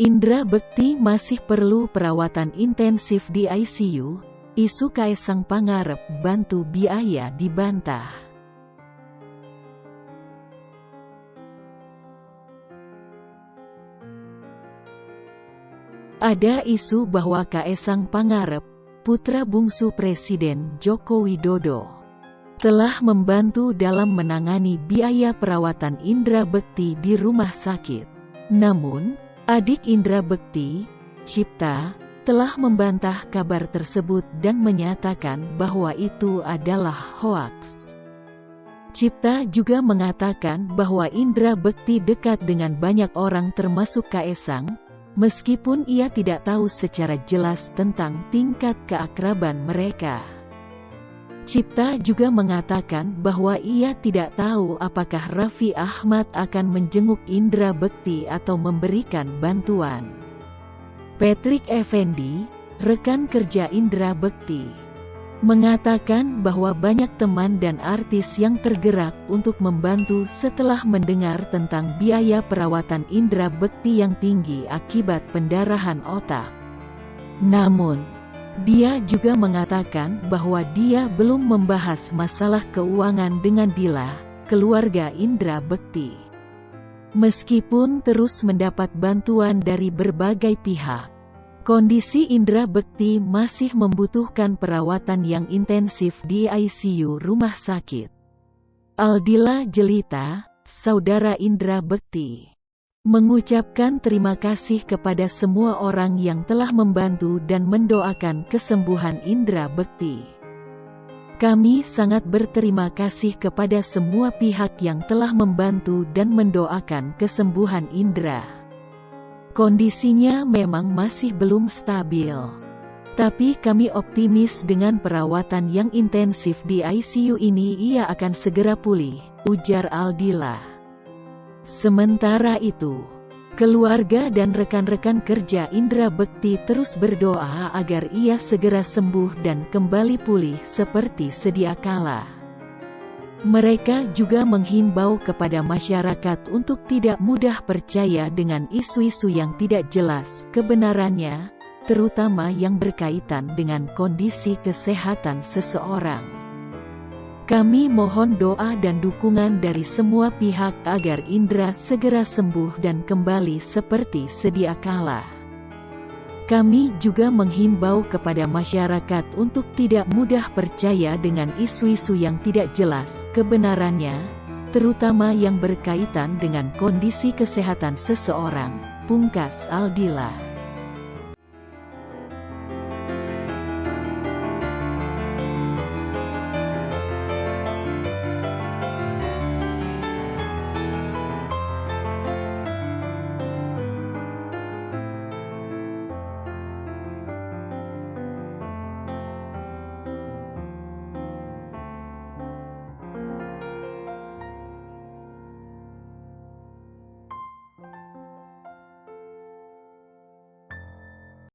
Indra Bekti masih perlu perawatan intensif di ICU, isu Kaisang Pangarep bantu biaya dibantah. Ada isu bahwa Kaisang Pangarep, putra bungsu Presiden Joko Widodo, telah membantu dalam menangani biaya perawatan Indra Bekti di rumah sakit. Namun, Adik Indra Bekti, Cipta, telah membantah kabar tersebut dan menyatakan bahwa itu adalah hoaks. Cipta juga mengatakan bahwa Indra Bekti dekat dengan banyak orang termasuk Kaesang, meskipun ia tidak tahu secara jelas tentang tingkat keakraban mereka. Cipta juga mengatakan bahwa ia tidak tahu apakah Raffi Ahmad akan menjenguk Indra Bekti atau memberikan bantuan. Patrick Effendi, rekan kerja Indra Bekti, mengatakan bahwa banyak teman dan artis yang tergerak untuk membantu setelah mendengar tentang biaya perawatan Indra Bekti yang tinggi akibat pendarahan otak. Namun, dia juga mengatakan bahwa dia belum membahas masalah keuangan dengan Dila, keluarga Indra Bekti. Meskipun terus mendapat bantuan dari berbagai pihak, kondisi Indra Bekti masih membutuhkan perawatan yang intensif di ICU rumah sakit. Aldila Jelita, saudara Indra Bekti Mengucapkan terima kasih kepada semua orang yang telah membantu dan mendoakan kesembuhan Indra Bekti. Kami sangat berterima kasih kepada semua pihak yang telah membantu dan mendoakan kesembuhan Indra. Kondisinya memang masih belum stabil. Tapi kami optimis dengan perawatan yang intensif di ICU ini ia akan segera pulih, ujar Aldila. Sementara itu, keluarga dan rekan-rekan kerja Indra Bekti terus berdoa agar ia segera sembuh dan kembali pulih seperti sedia kala. Mereka juga menghimbau kepada masyarakat untuk tidak mudah percaya dengan isu-isu yang tidak jelas kebenarannya, terutama yang berkaitan dengan kondisi kesehatan seseorang. Kami mohon doa dan dukungan dari semua pihak agar Indra segera sembuh dan kembali seperti sedia kala. Kami juga menghimbau kepada masyarakat untuk tidak mudah percaya dengan isu-isu yang tidak jelas kebenarannya, terutama yang berkaitan dengan kondisi kesehatan seseorang, pungkas Aldila.